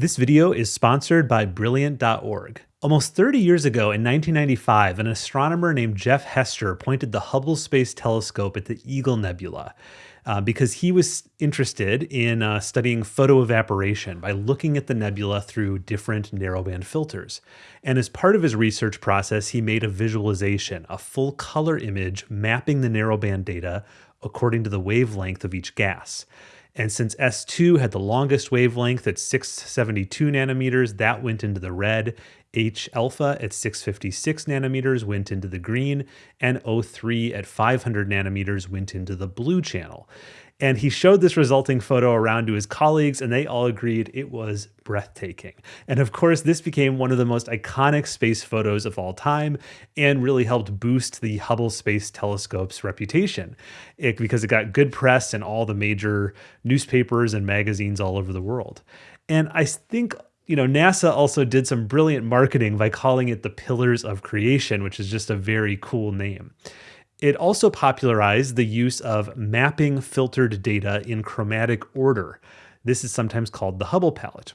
This video is sponsored by Brilliant.org. Almost 30 years ago in 1995, an astronomer named Jeff Hester pointed the Hubble Space Telescope at the Eagle Nebula uh, because he was interested in uh, studying photoevaporation by looking at the nebula through different narrowband filters. And as part of his research process, he made a visualization, a full color image mapping the narrowband data according to the wavelength of each gas. And since S2 had the longest wavelength at 672 nanometers, that went into the red. H alpha at 656 nanometers went into the green, and O3 at 500 nanometers went into the blue channel. And he showed this resulting photo around to his colleagues, and they all agreed it was breathtaking. And of course, this became one of the most iconic space photos of all time and really helped boost the Hubble Space Telescope's reputation it, because it got good press in all the major newspapers and magazines all over the world. And I think you know, NASA also did some brilliant marketing by calling it the Pillars of Creation, which is just a very cool name. It also popularized the use of mapping filtered data in chromatic order. This is sometimes called the Hubble palette.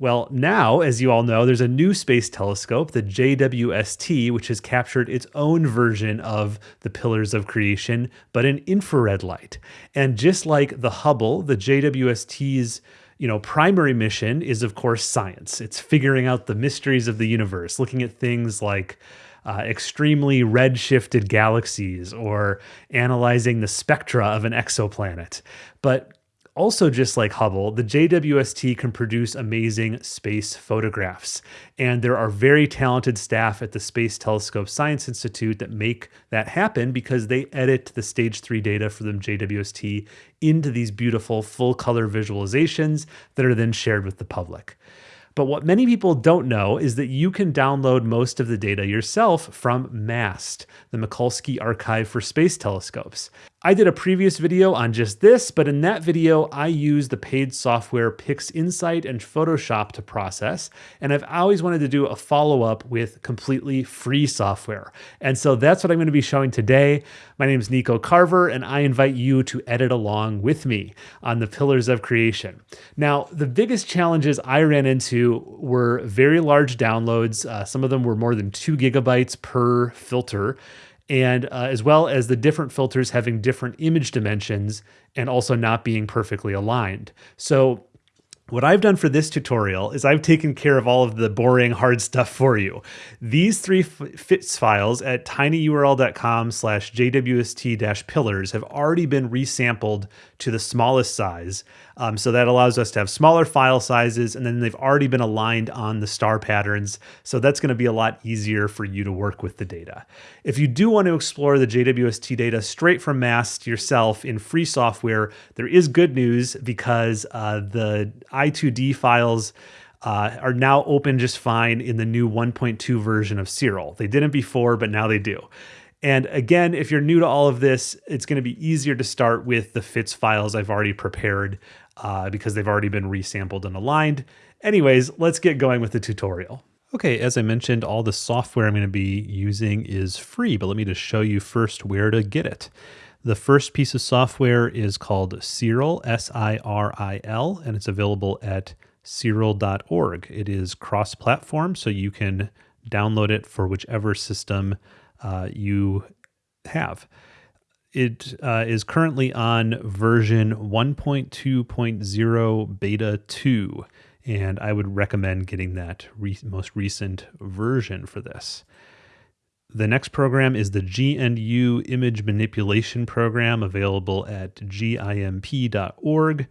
Well, now, as you all know, there's a new space telescope, the JWST, which has captured its own version of the pillars of creation, but in infrared light. And just like the Hubble, the JWST's you know, primary mission is of course science. It's figuring out the mysteries of the universe, looking at things like uh, extremely redshifted galaxies or analyzing the spectra of an exoplanet. But also, just like Hubble, the JWST can produce amazing space photographs. And there are very talented staff at the Space Telescope Science Institute that make that happen because they edit the stage three data for the JWST into these beautiful full color visualizations that are then shared with the public. But what many people don't know is that you can download most of the data yourself from MAST, the Mikulski Archive for Space Telescopes. I did a previous video on just this, but in that video, I used the paid software PixInsight and Photoshop to process, and I've always wanted to do a follow-up with completely free software. And so that's what I'm gonna be showing today. My name is Nico Carver, and I invite you to edit along with me on the Pillars of Creation. Now, the biggest challenges I ran into were very large downloads. Uh, some of them were more than two gigabytes per filter and uh, as well as the different filters having different image dimensions and also not being perfectly aligned. So what I've done for this tutorial is I've taken care of all of the boring hard stuff for you. These three FITS files at tinyurl.com slash jwst-pillars have already been resampled to the smallest size. Um, so that allows us to have smaller file sizes and then they've already been aligned on the star patterns. So that's gonna be a lot easier for you to work with the data. If you do want to explore the JWST data straight from MAST yourself in free software, there is good news because uh, the I2D files uh, are now open just fine in the new 1.2 version of Siril. They didn't before, but now they do. And again, if you're new to all of this, it's going to be easier to start with the FITS files I've already prepared uh, because they've already been resampled and aligned. Anyways, let's get going with the tutorial. Okay, as I mentioned, all the software I'm going to be using is free, but let me just show you first where to get it. The first piece of software is called Siril, S-I-R-I-L, and it's available at siril.org. It is cross-platform, so you can download it for whichever system uh, you have. It uh, is currently on version 1.2.0 beta 2, and I would recommend getting that re most recent version for this. The next program is the GNU Image Manipulation Program, available at gimp.org.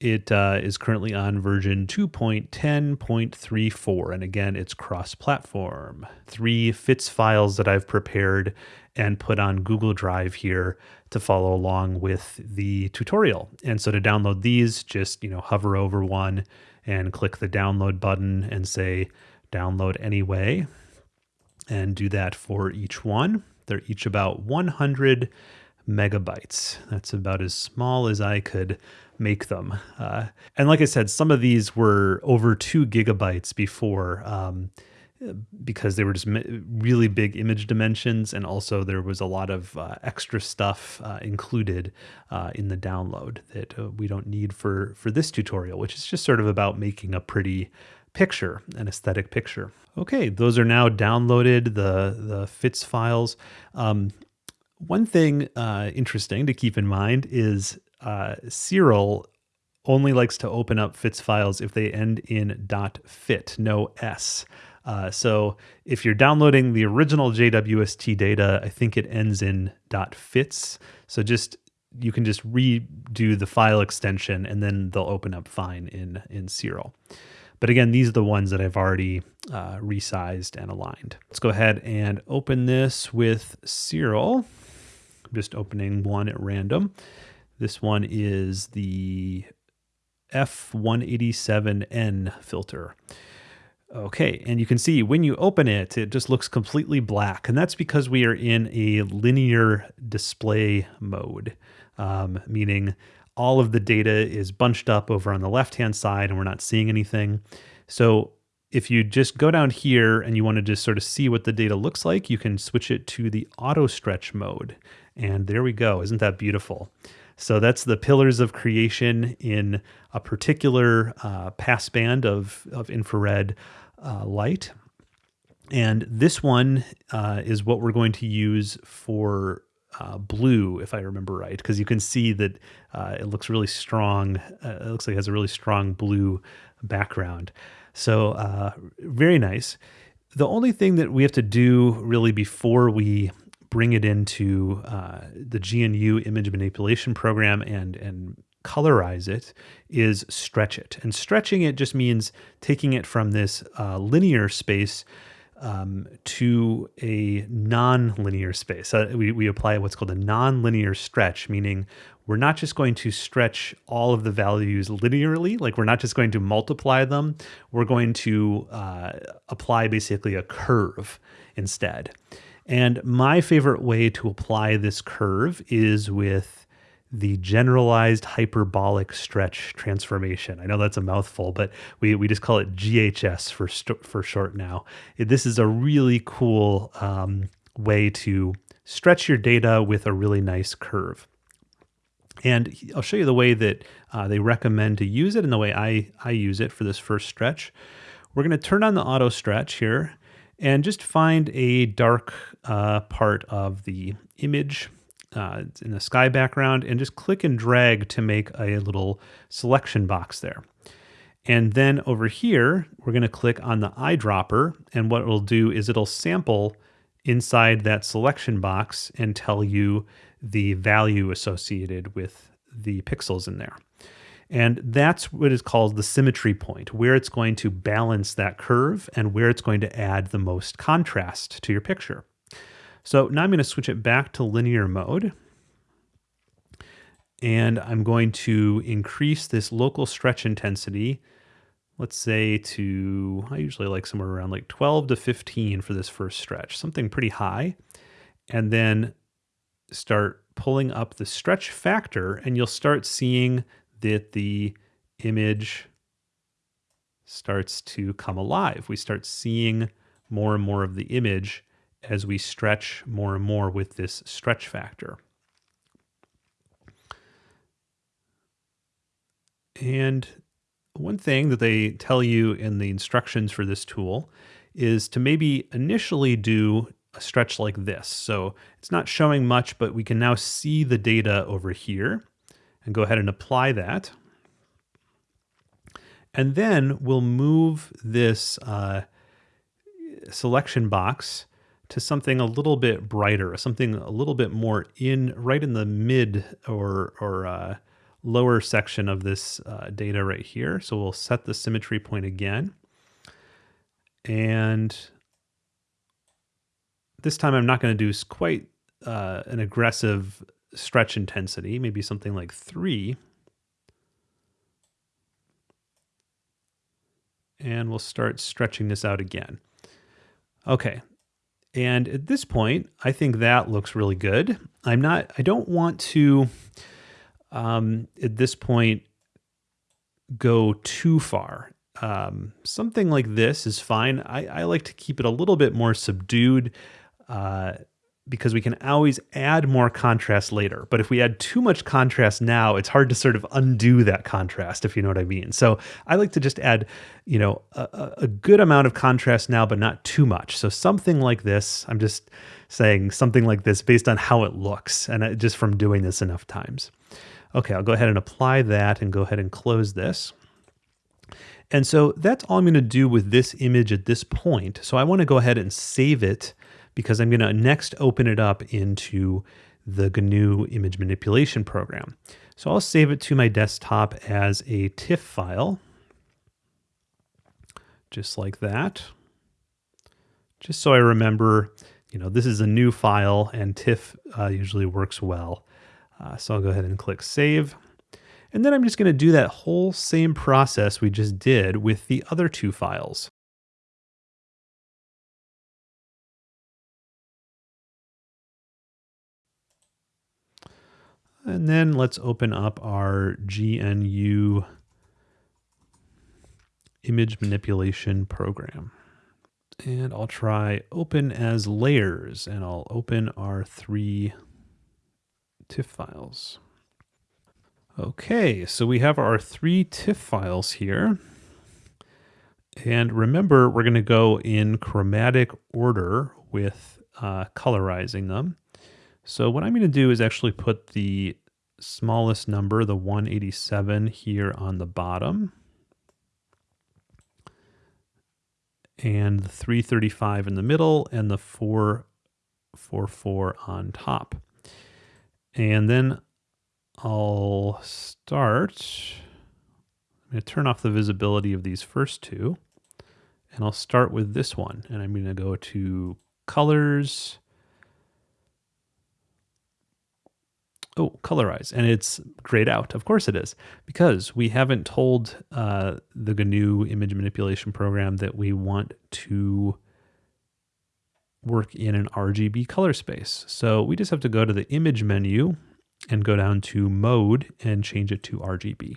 It uh, is currently on version 2.10.34, and again, it's cross platform. Three FITS files that I've prepared and put on Google Drive here to follow along with the tutorial. And so to download these, just you know hover over one and click the download button and say download anyway, and do that for each one. They're each about 100 megabytes. That's about as small as I could make them. Uh, and like I said, some of these were over two gigabytes before. Um, because they were just really big image dimensions, and also there was a lot of uh, extra stuff uh, included uh, in the download that uh, we don't need for for this tutorial, which is just sort of about making a pretty picture, an aesthetic picture. Okay, those are now downloaded, the the FITS files. Um, one thing uh, interesting to keep in mind is uh, Siril only likes to open up FITS files if they end in .fit, no S. Uh, so if you're downloading the original JWST data, I think it ends in .fits. So just you can just redo the file extension and then they'll open up fine in, in Siril. But again, these are the ones that I've already uh, resized and aligned. Let's go ahead and open this with Siril. I'm just opening one at random. This one is the F187N filter. Okay, and you can see when you open it, it just looks completely black. And that's because we are in a linear display mode, um, meaning all of the data is bunched up over on the left-hand side and we're not seeing anything. So if you just go down here and you want to just sort of see what the data looks like, you can switch it to the auto stretch mode. And there we go. Isn't that beautiful? So that's the pillars of creation in a particular uh, passband of, of infrared uh, light. And this one uh, is what we're going to use for uh, blue, if I remember right, because you can see that uh, it looks really strong. Uh, it looks like it has a really strong blue background. So uh, very nice. The only thing that we have to do really before we bring it into uh, the GNU image manipulation program and and colorize it is stretch it. And stretching it just means taking it from this uh, linear space um, to a non-linear space. Uh, we, we apply what's called a non-linear stretch, meaning we're not just going to stretch all of the values linearly, like we're not just going to multiply them, we're going to uh, apply basically a curve instead. And my favorite way to apply this curve is with the generalized hyperbolic stretch transformation. I know that's a mouthful, but we, we just call it GHS for, for short now. This is a really cool um, way to stretch your data with a really nice curve. And I'll show you the way that uh, they recommend to use it and the way I, I use it for this first stretch. We're going to turn on the auto stretch here and just find a dark uh, part of the image uh, in the sky background and just click and drag to make a little selection box there. And then over here, we're going to click on the eyedropper. And what it'll do is it'll sample inside that selection box and tell you the value associated with the pixels in there. And that's what is called the symmetry point, where it's going to balance that curve and where it's going to add the most contrast to your picture. So now I'm going to switch it back to linear mode. And I'm going to increase this local stretch intensity, let's say to, I usually like somewhere around like 12 to 15 for this first stretch, something pretty high. And then start pulling up the stretch factor and you'll start seeing that the image starts to come alive. We start seeing more and more of the image as we stretch more and more with this stretch factor. And one thing that they tell you in the instructions for this tool is to maybe initially do a stretch like this. So it's not showing much, but we can now see the data over here and go ahead and apply that. And then we'll move this uh, selection box to something a little bit brighter, something a little bit more in right in the mid or or uh, lower section of this uh, data right here. So we'll set the symmetry point again. And this time I'm not going to do quite uh, an aggressive stretch intensity, maybe something like three. And we'll start stretching this out again. Okay, and at this point, I think that looks really good. I'm not, I don't want to, um, at this point, go too far. um, something like this is fine. I, I, like to keep it a little bit more subdued uh, because we can always add more contrast later. But if we add too much contrast now, it's hard to sort of undo that contrast, if you know what I mean. So I like to just add, you know, a, a good amount of contrast now, but not too much. So something like this, I'm just saying something like this based on how it looks and uh, just from doing this enough times. Okay, I'll go ahead and apply that and go ahead and close this. And so that's all I'm going to do with this image at this point. So I want to go ahead and save it because I'm going to next open it up into the GNU image manipulation program. So I'll save it to my desktop as a TIFF file, just like that. Just so I remember, you know, this is a new file and TIFF uh, usually works well. Uh, so I'll go ahead and click save. And then I'm just going to do that whole same process we just did with the other two files. And then let's open up our GNU image manipulation program. And I'll try open as layers and I'll open our three TIFF files. Okay, so we have our three TIFF files here. And remember, we're going to go in chromatic order with uh, colorizing them. So what I'm going to do is actually put the smallest number, the 187 here on the bottom. And the 335 in the middle and the 444 on top. And then I'll start, I'm going to turn off the visibility of these first two, and I'll start with this one. And I'm going to go to colors, oh, colorize, and it's grayed out. Of course it is, because we haven't told uh, the GNU image manipulation program that we want to work in an RGB color space. So we just have to go to the image menu and go down to mode and change it to RGB.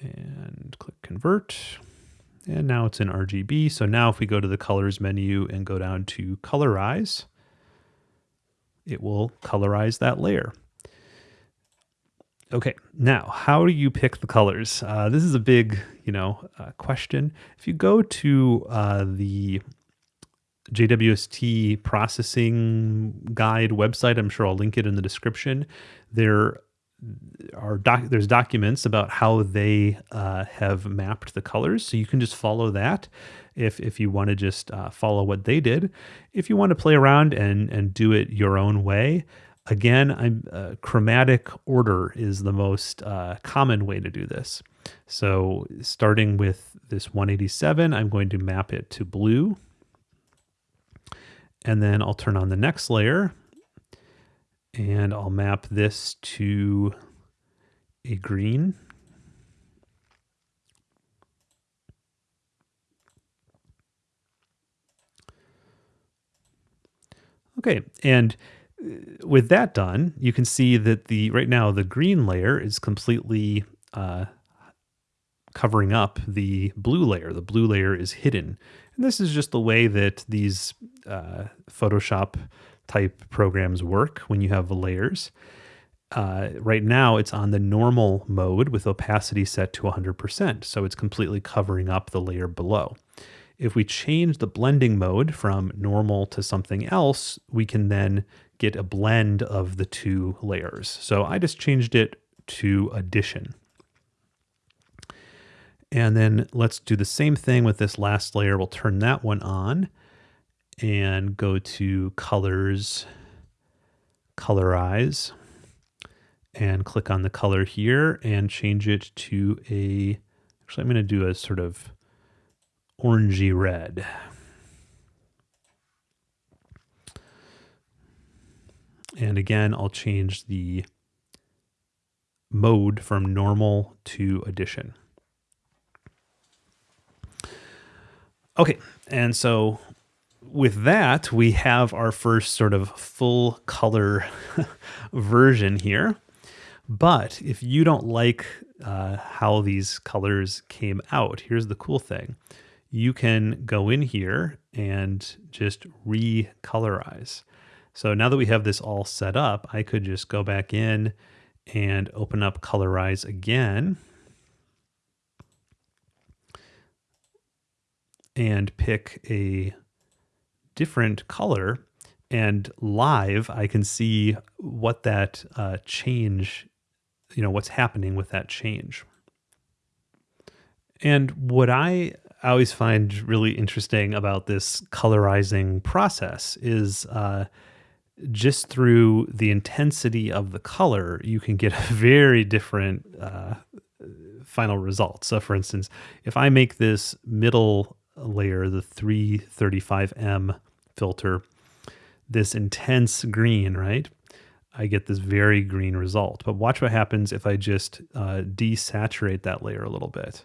And click convert. And now it's in RGB. So now if we go to the colors menu and go down to colorize, it will colorize that layer. Okay, now how do you pick the colors? Uh, this is a big, you know, uh, question. If you go to uh, the JWST processing guide website. I'm sure I'll link it in the description. There are doc there's documents about how they uh, have mapped the colors, so you can just follow that if if you want to just uh, follow what they did. If you want to play around and and do it your own way, again, I'm uh, chromatic order is the most uh, common way to do this. So starting with this 187, I'm going to map it to blue. And then I'll turn on the next layer and I'll map this to a green. Okay, and uh, with that done, you can see that the right now the green layer is completely uh, covering up the blue layer. The blue layer is hidden. And this is just the way that these uh, Photoshop type programs work when you have layers. Uh, right now, it's on the normal mode with opacity set to 100%, so it's completely covering up the layer below. If we change the blending mode from normal to something else, we can then get a blend of the two layers. So I just changed it to addition. And then let's do the same thing with this last layer. We'll turn that one on and go to colors, colorize, and click on the color here and change it to a, actually I'm going to do a sort of orangey red. And again, I'll change the mode from normal to addition. Okay, and so with that, we have our first sort of full color version here. But if you don't like uh, how these colors came out. Here's the cool thing. You can go in here and just recolorize. So now that we have this all set up, I could just go back in and open up colorize again and pick a different color and live I can see what that uh, change, you know, what's happening with that change. And what I always find really interesting about this colorizing process is uh, just through the intensity of the color, you can get a very different uh, final result. So, for instance, if I make this middle layer, the 335M filter, this intense green, right? I get this very green result. But watch what happens if I just uh, desaturate that layer a little bit.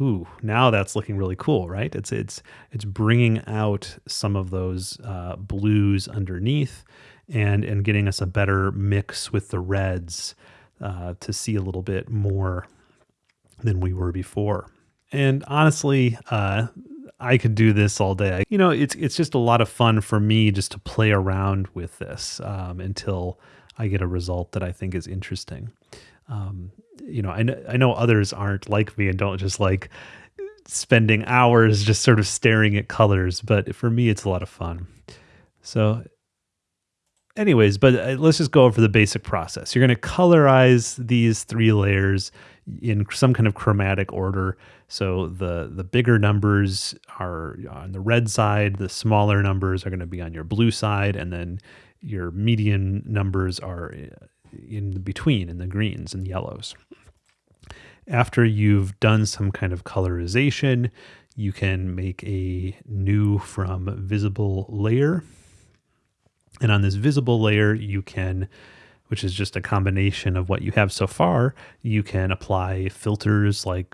Ooh, now that's looking really cool, right? It's it's it's bringing out some of those uh, blues underneath, and and getting us a better mix with the reds uh, to see a little bit more than we were before. And honestly, uh, I could do this all day. You know, it's it's just a lot of fun for me just to play around with this um, until I get a result that I think is interesting. Um, you know, I know, I know others aren't like me and don't just like spending hours just sort of staring at colors, but for me, it's a lot of fun. So, anyways, but uh, let's just go over the basic process. You're going to colorize these three layers in some kind of chromatic order. So the the bigger numbers are on the red side, the smaller numbers are going to be on your blue side, and then your median numbers are uh, in between in the greens and yellows. After you've done some kind of colorization, you can make a new from visible layer. And on this visible layer, you can which is just a combination of what you have so far, you can apply filters like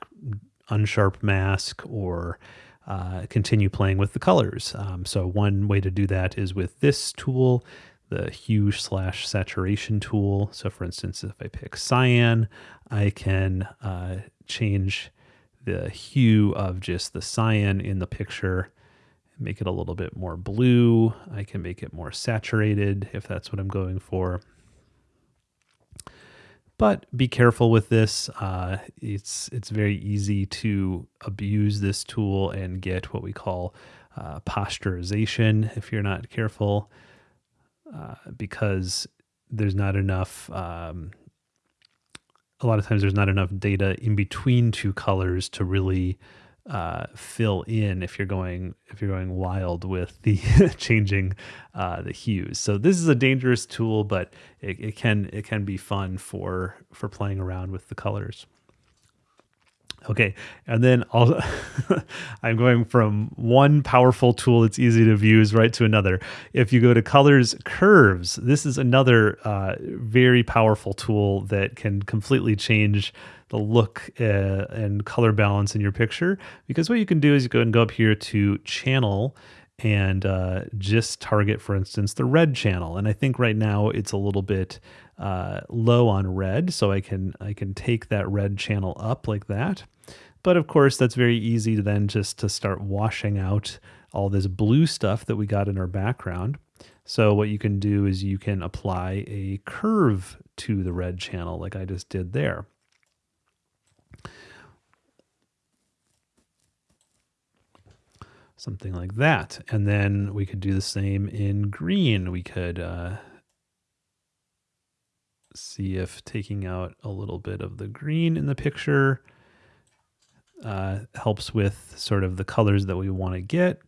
unsharp mask or uh, continue playing with the colors. Um, so one way to do that is with this tool, the hue slash saturation tool. So for instance, if I pick cyan, I can uh, change the hue of just the cyan in the picture make it a little bit more blue. I can make it more saturated if that's what I'm going for. But be careful with this. Uh, it's it's very easy to abuse this tool and get what we call uh, if you're not careful, uh, because there's not enough. Um, a lot of times, there's not enough data in between two colors to really uh, fill in if you're going if you're going wild with the changing uh, the hues. So this is a dangerous tool, but it, it can it can be fun for for playing around with the colors. Okay, and then I'll, I'm going from one powerful tool that's easy to use right to another. If you go to colors curves, this is another uh, very powerful tool that can completely change the look uh, and color balance in your picture. Because what you can do is you go and go up here to channel and uh, just target, for instance, the red channel. And I think right now it's a little bit uh, low on red, so I can I can take that red channel up like that. But of course, that's very easy to then just to start washing out all this blue stuff that we got in our background. So what you can do is you can apply a curve to the red channel like I just did there. Something like that. And then we could do the same in green. We could uh, see if taking out a little bit of the green in the picture uh, helps with sort of the colors that we want to get.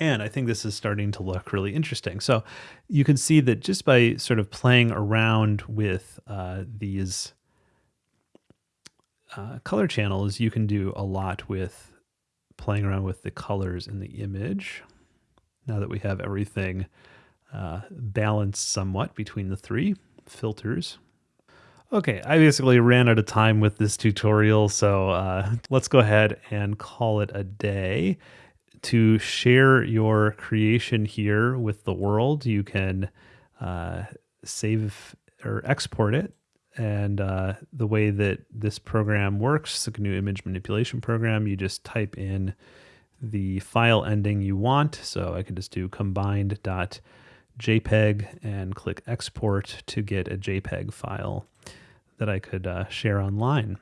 And I think this is starting to look really interesting. So you can see that just by sort of playing around with uh, these uh, color channels, you can do a lot with playing around with the colors in the image. Now that we have everything uh, balanced somewhat between the three filters. Okay, I basically ran out of time with this tutorial, so uh, let's go ahead and call it a day. To share your creation here with the world, you can uh, save or export it and uh, the way that this program works, the GNU image manipulation program, you just type in the file ending you want. So I could just do combined.jpg and click export to get a JPEG file that I could uh, share online.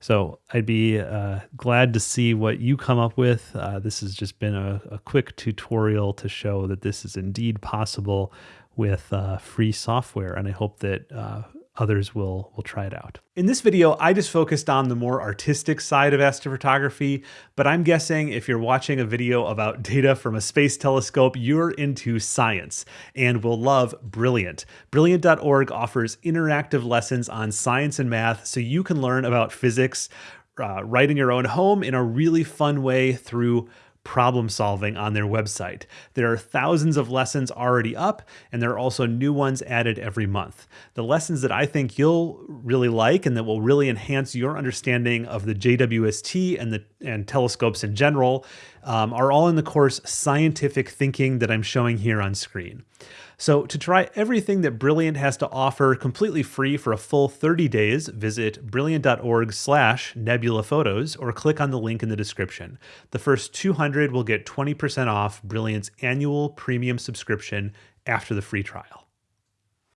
So I'd be uh, glad to see what you come up with. Uh, this has just been a, a, quick tutorial to show that this is indeed possible with uh, free software, and I hope that uh, others will will try it out. In this video, I just focused on the more artistic side of astrophotography, but I'm guessing if you're watching a video about data from a space telescope, you're into science and will love Brilliant. Brilliant.org offers interactive lessons on science and math so you can learn about physics uh, right in your own home in a really fun way through problem solving on their website. There are thousands of lessons already up, and there are also new ones added every month. The lessons that I think you'll really like and that will really enhance your understanding of the JWST and the and telescopes in general um, are all in the course Scientific Thinking that I'm showing here on screen. So to try everything that Brilliant has to offer completely free for a full 30 days, visit brilliant.org slash nebula photos or click on the link in the description. The first 200 will get 20% off Brilliant's annual premium subscription after the free trial.